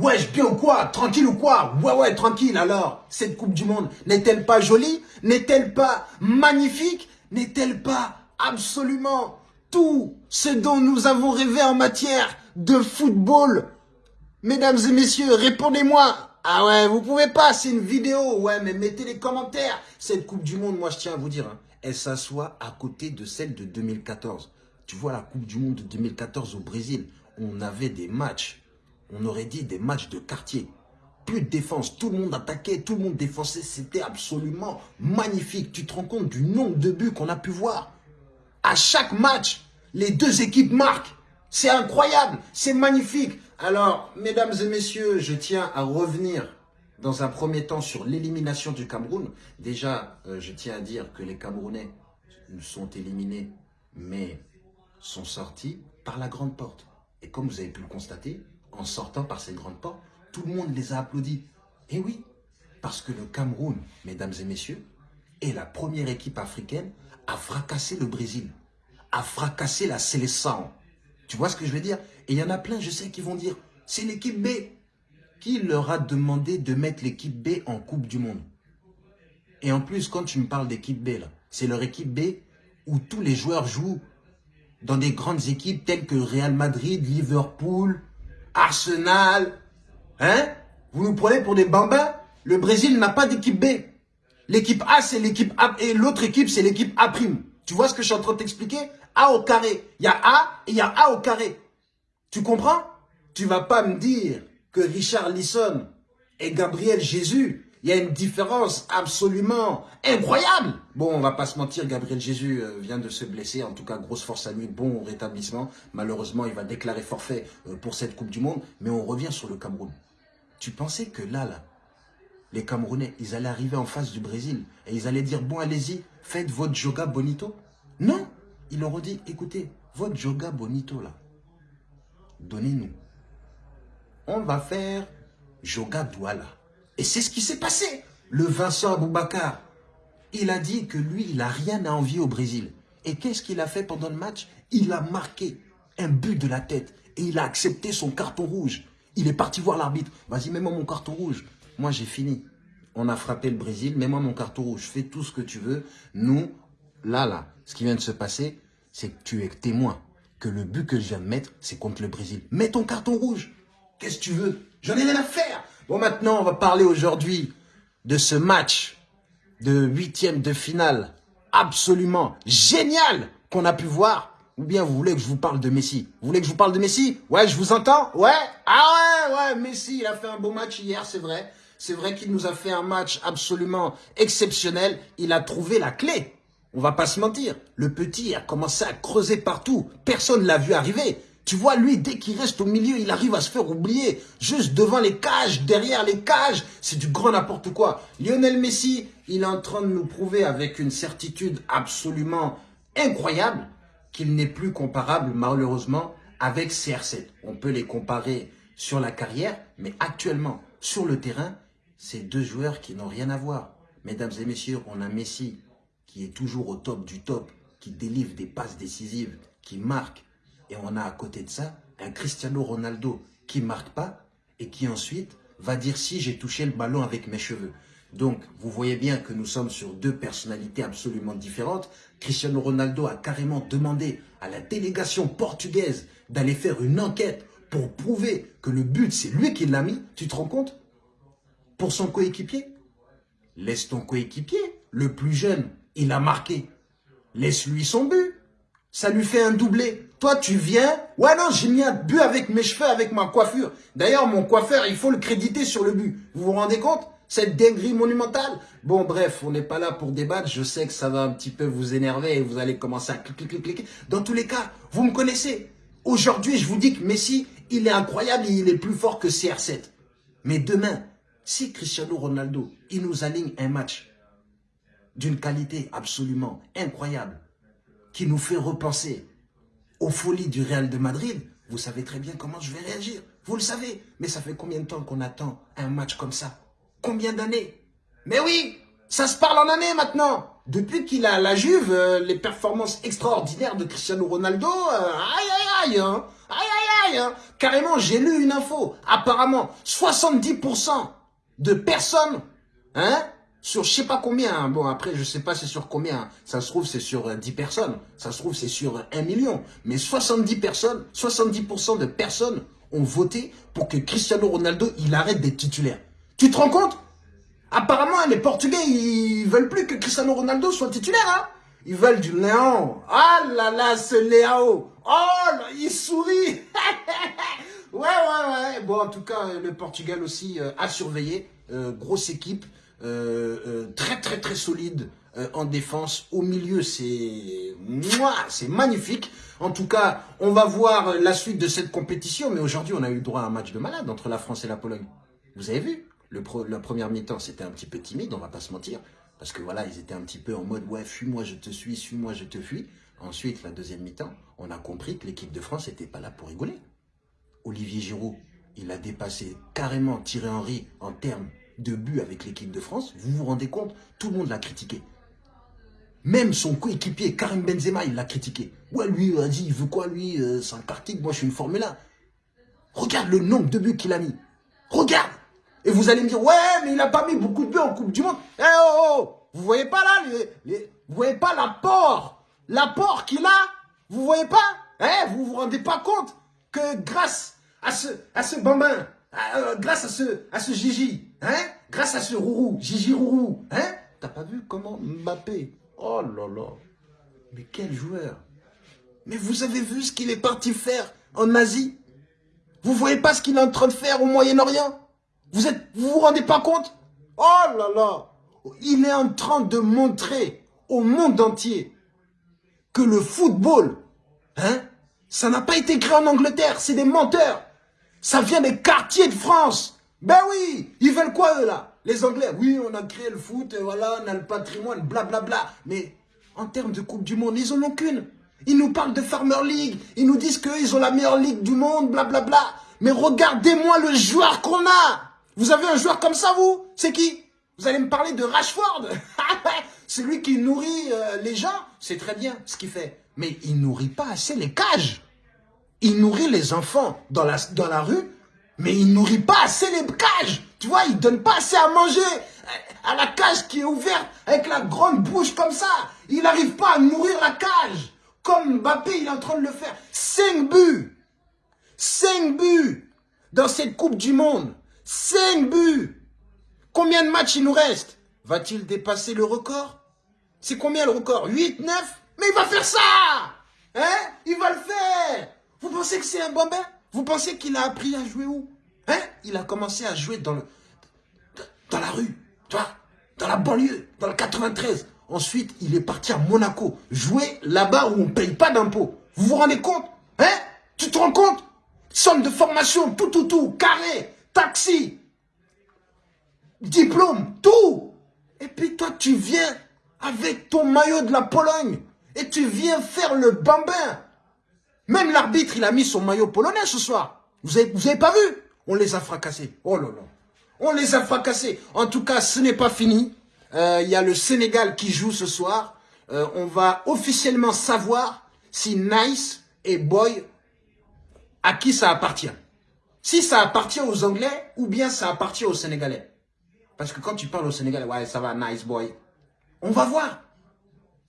Wesh, bien ou quoi? Tranquille ou quoi? Ouais, ouais, tranquille. Alors, cette Coupe du Monde, n'est-elle pas jolie? N'est-elle pas magnifique? N'est-elle pas absolument tout ce dont nous avons rêvé en matière de football? Mesdames et messieurs, répondez-moi Ah ouais, vous pouvez pas, c'est une vidéo. Ouais, mais mettez les commentaires. Cette Coupe du Monde, moi je tiens à vous dire, hein, elle s'assoit à côté de celle de 2014. Tu vois, la Coupe du Monde de 2014 au Brésil, on avait des matchs on aurait dit des matchs de quartier. Plus de défense, tout le monde attaquait, tout le monde défensait, c'était absolument magnifique. Tu te rends compte du nombre de buts qu'on a pu voir? À chaque match, les deux équipes marquent. C'est incroyable, c'est magnifique. Alors, mesdames et messieurs, je tiens à revenir dans un premier temps sur l'élimination du Cameroun. Déjà, euh, je tiens à dire que les Camerounais sont éliminés, mais sont sortis par la grande porte. Et comme vous avez pu le constater, en sortant par ces grandes portes, tout le monde les a applaudis. Et oui, parce que le Cameroun, mesdames et messieurs, est la première équipe africaine à fracasser le Brésil, à fracasser la sélection. Tu vois ce que je veux dire? Et il y en a plein, je sais, qui vont dire, c'est l'équipe B. Qui leur a demandé de mettre l'équipe B en Coupe du Monde? Et en plus, quand tu me parles d'équipe B, c'est leur équipe B où tous les joueurs jouent dans des grandes équipes telles que Real Madrid, Liverpool, Arsenal. Hein? Vous nous prenez pour des bambins? Le Brésil n'a pas d'équipe B. L'équipe A, c'est l'équipe A. Et l'autre équipe, c'est l'équipe A'. Tu vois ce que je suis en train de t'expliquer? A au carré. Il y a A et il y a A au carré. Tu comprends? Tu vas pas me dire que Richard Lisson et Gabriel Jésus il y a une différence absolument incroyable. Bon, on va pas se mentir, Gabriel Jésus euh, vient de se blesser. En tout cas, grosse force à lui, bon rétablissement. Malheureusement, il va déclarer forfait euh, pour cette Coupe du Monde. Mais on revient sur le Cameroun. Tu pensais que là, là, les Camerounais, ils allaient arriver en face du Brésil et ils allaient dire, bon, allez-y, faites votre joga bonito? Non, ils leur ont dit, écoutez, votre joga bonito, là, donnez-nous. On va faire joga douala. Et c'est ce qui s'est passé. Le Vincent Aboubakar, il a dit que lui, il n'a rien à envier au Brésil. Et qu'est-ce qu'il a fait pendant le match? Il a marqué un but de la tête et il a accepté son carton rouge. Il est parti voir l'arbitre. Vas-y, mets-moi mon carton rouge. Moi, j'ai fini. On a frappé le Brésil. Mets-moi mon carton rouge. Fais tout ce que tu veux. Nous, là, là, ce qui vient de se passer, c'est que tu es témoin que le but que je viens de mettre, c'est contre le Brésil. Mets ton carton rouge. Qu'est-ce que tu veux? J'en ai rien à faire. Bon, maintenant, on va parler aujourd'hui de ce match de huitième de finale absolument génial qu'on a pu voir. Ou bien vous voulez que je vous parle de Messi Vous voulez que je vous parle de Messi? Ouais, je vous entends? Ouais? Ah ouais, ouais, Messi, il a fait un beau match hier, c'est vrai. C'est vrai qu'il nous a fait un match absolument exceptionnel. Il a trouvé la clé. On va pas se mentir. Le petit a commencé à creuser partout. Personne l'a vu arriver. Tu vois, lui, dès qu'il reste au milieu, il arrive à se faire oublier. Juste devant les cages, derrière les cages, c'est du grand n'importe quoi. Lionel Messi, il est en train de nous prouver avec une certitude absolument incroyable qu'il n'est plus comparable, malheureusement, avec CR7. On peut les comparer sur la carrière, mais actuellement, sur le terrain, c'est deux joueurs qui n'ont rien à voir. Mesdames et messieurs, on a Messi qui est toujours au top du top, qui délivre des passes décisives, qui marque, et on a à côté de ça un Cristiano Ronaldo qui marque pas et qui ensuite va dire si j'ai touché le ballon avec mes cheveux. Donc, vous voyez bien que nous sommes sur deux personnalités absolument différentes. Cristiano Ronaldo a carrément demandé à la délégation portugaise d'aller faire une enquête pour prouver que le but, c'est lui qui l'a mis. Tu te rends compte? Pour son coéquipier? Laisse ton coéquipier, le plus jeune, il a marqué. Laisse-lui son but. Ça lui fait un doublé. Toi, tu viens. Ouais, non, j'ai mis un but avec mes cheveux, avec ma coiffure. D'ailleurs, mon coiffeur, il faut le créditer sur le but. Vous vous rendez compte? Cette dinguerie monumentale. Bon, bref, on n'est pas là pour débattre. Je sais que ça va un petit peu vous énerver et vous allez commencer à cliquer, cliquer, cliquer. Dans tous les cas, vous me connaissez. Aujourd'hui, je vous dis que Messi, il est incroyable et il est plus fort que CR7. Mais demain, si Cristiano Ronaldo, il nous aligne un match d'une qualité absolument incroyable, qui nous fait repenser aux folies du Real de Madrid, vous savez très bien comment je vais réagir. Vous le savez. Mais ça fait combien de temps qu'on attend un match comme ça? Combien d'années? Mais oui, ça se parle en années maintenant. Depuis qu'il a la Juve, euh, les performances extraordinaires de Cristiano Ronaldo, euh, aïe aïe aïe, hein. aïe aïe pareil, hein. Carrément, j'ai lu une info. Apparemment, 70% de personnes, hein, sur je sais pas combien, hein. bon après je sais pas c'est sur combien, ça se trouve c'est sur 10 euh, personnes, ça se trouve c'est sur 1 million, mais 70 personnes, 70% de personnes ont voté pour que Cristiano Ronaldo il arrête d'être titulaire. Tu te rends compte? Apparemment les Portugais ils veulent plus que Cristiano Ronaldo soit titulaire hein ils veulent du Léon. Ah là là, ce Léo. Oh il sourit. ouais, ouais, ouais. Bon, en tout cas, le Portugal aussi euh, a surveillé. Euh, grosse équipe. Euh, très, très, très solide en défense. Au milieu, c'est c'est magnifique. En tout cas, on va voir la suite de cette compétition. Mais aujourd'hui, on a eu droit à un match de malade entre la France et la Pologne. Vous avez vu? Le La première mi-temps, c'était un petit peu timide, on va pas se mentir. Parce que voilà, ils étaient un petit peu en mode, ouais, fuis-moi, je te suis, suis-moi, je te fuis. Ensuite, la deuxième mi-temps, on a compris que l'équipe de France n'était pas là pour rigoler. Olivier Giroud, il a dépassé carrément Thierry Henry en termes de but avec l'équipe de France. Vous vous rendez compte Tout le monde l'a critiqué. Même son coéquipier, Karim Benzema, il l'a critiqué. Ouais, lui, a dit, il veut quoi, lui euh, C'est un moi, je suis une Formule 1. Regarde le nombre de buts qu'il a mis. Regarde et vous allez me dire, ouais, mais il n'a pas mis beaucoup de buts en Coupe du Monde. Eh oh, oh, oh Vous voyez pas là, les, vous voyez pas l'apport L'apport qu'il a? Vous voyez pas? Hein Vous vous rendez pas compte que grâce à ce, à ce bambin, euh, grâce à ce, à ce Gigi, hein? Grâce à ce Rourou, Gigi Rourou, hein? T'as pas vu comment Mbappé Oh là là. Mais quel joueur. Mais vous avez vu ce qu'il est parti faire en Asie? Vous voyez pas ce qu'il est en train de faire au Moyen-Orient? Vous êtes, vous vous rendez pas compte? Oh là là. Il est en train de montrer au monde entier que le football, hein, ça n'a pas été créé en Angleterre, c'est des menteurs. Ça vient des quartiers de France. Ben oui, ils veulent quoi eux là? Les Anglais, oui, on a créé le foot, voilà, on a le patrimoine, blablabla. Bla, bla. Mais en termes de Coupe du Monde, ils en ont qu'une. Ils nous parlent de Farmer League, ils nous disent qu'ils ont la meilleure ligue du monde, blablabla. Bla, bla. Mais regardez-moi le joueur qu'on a vous avez un joueur comme ça, vous? C'est qui? Vous allez me parler de Rashford? C'est lui qui nourrit euh, les gens. C'est très bien ce qu'il fait. Mais il nourrit pas assez les cages. Il nourrit les enfants dans la, dans la rue, mais il nourrit pas assez les cages. Tu vois, il donne pas assez à manger à la cage qui est ouverte avec la grande bouche comme ça. Il n'arrive pas à nourrir la cage. Comme Mbappé, est en train de le faire. 5 buts. 5 buts dans cette Coupe du Monde. 5 buts Combien de matchs il nous reste? Va-t-il dépasser le record? C'est combien le record? 8, 9 Mais il va faire ça Hein? Il va le faire Vous pensez que c'est un bambin? Vous pensez qu'il a appris à jouer où? Hein? Il a commencé à jouer dans, le, dans la rue, tu Dans la banlieue, dans le 93. Ensuite, il est parti à Monaco, jouer là-bas où on ne paye pas d'impôts. Vous vous rendez compte? Hein? Tu te rends compte? Somme de formation, tout, tout, tout, carré taxi, diplôme, tout. Et puis toi, tu viens avec ton maillot de la Pologne et tu viens faire le bambin. Même l'arbitre, il a mis son maillot polonais ce soir. Vous avez, vous avez pas vu? On les a fracassés. Oh là là. On les a fracassés. En tout cas, ce n'est pas fini. Euh, il y a le Sénégal qui joue ce soir. Euh, on va officiellement savoir si Nice et Boy, à qui ça appartient. Si ça appartient aux Anglais ou bien ça appartient aux Sénégalais. Parce que quand tu parles aux Sénégalais, ouais, ça va, nice boy. On va voir.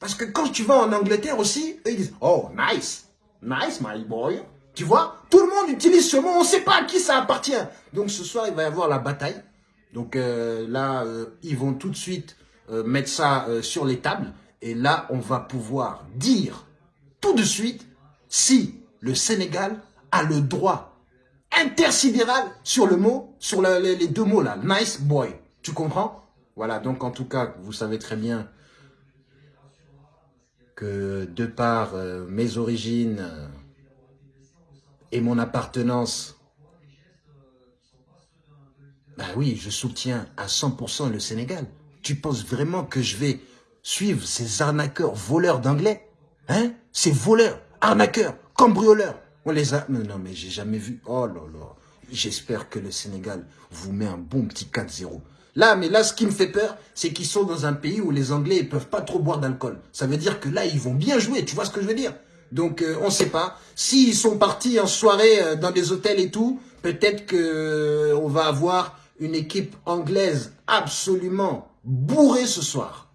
Parce que quand tu vas en Angleterre aussi, ils disent, oh, nice, nice, my boy. Tu vois, tout le monde utilise ce mot, on ne sait pas à qui ça appartient. Donc ce soir, il va y avoir la bataille. Donc euh, là, euh, ils vont tout de suite euh, mettre ça sur les tables. Et là, on va pouvoir dire tout de suite si le Sénégal a le droit intersidéral sur le mot, sur les, deux mots là, nice boy. Tu comprends? Voilà, donc en tout cas, vous savez très bien que de par euh, mes origines euh, et mon appartenance, bah oui, je soutiens à 100% le Sénégal. Tu penses vraiment que je vais suivre ces arnaqueurs, voleurs d'anglais Hein? Ces voleurs, arnaqueurs, cambrioleurs on les a... Non, non, mais j'ai jamais vu. Oh là là. J'espère que le Sénégal vous met un bon petit 4-0. Là, mais là, ce qui me fait peur, c'est qu'ils sont dans un pays où les Anglais ne peuvent pas trop boire d'alcool. Ça veut dire que là, ils vont bien jouer, tu vois ce que je veux dire? Donc euh, on ne sait pas. S'ils sont partis en soirée euh, dans des hôtels et tout, peut-être que euh, on va avoir une équipe anglaise absolument bourrée ce soir.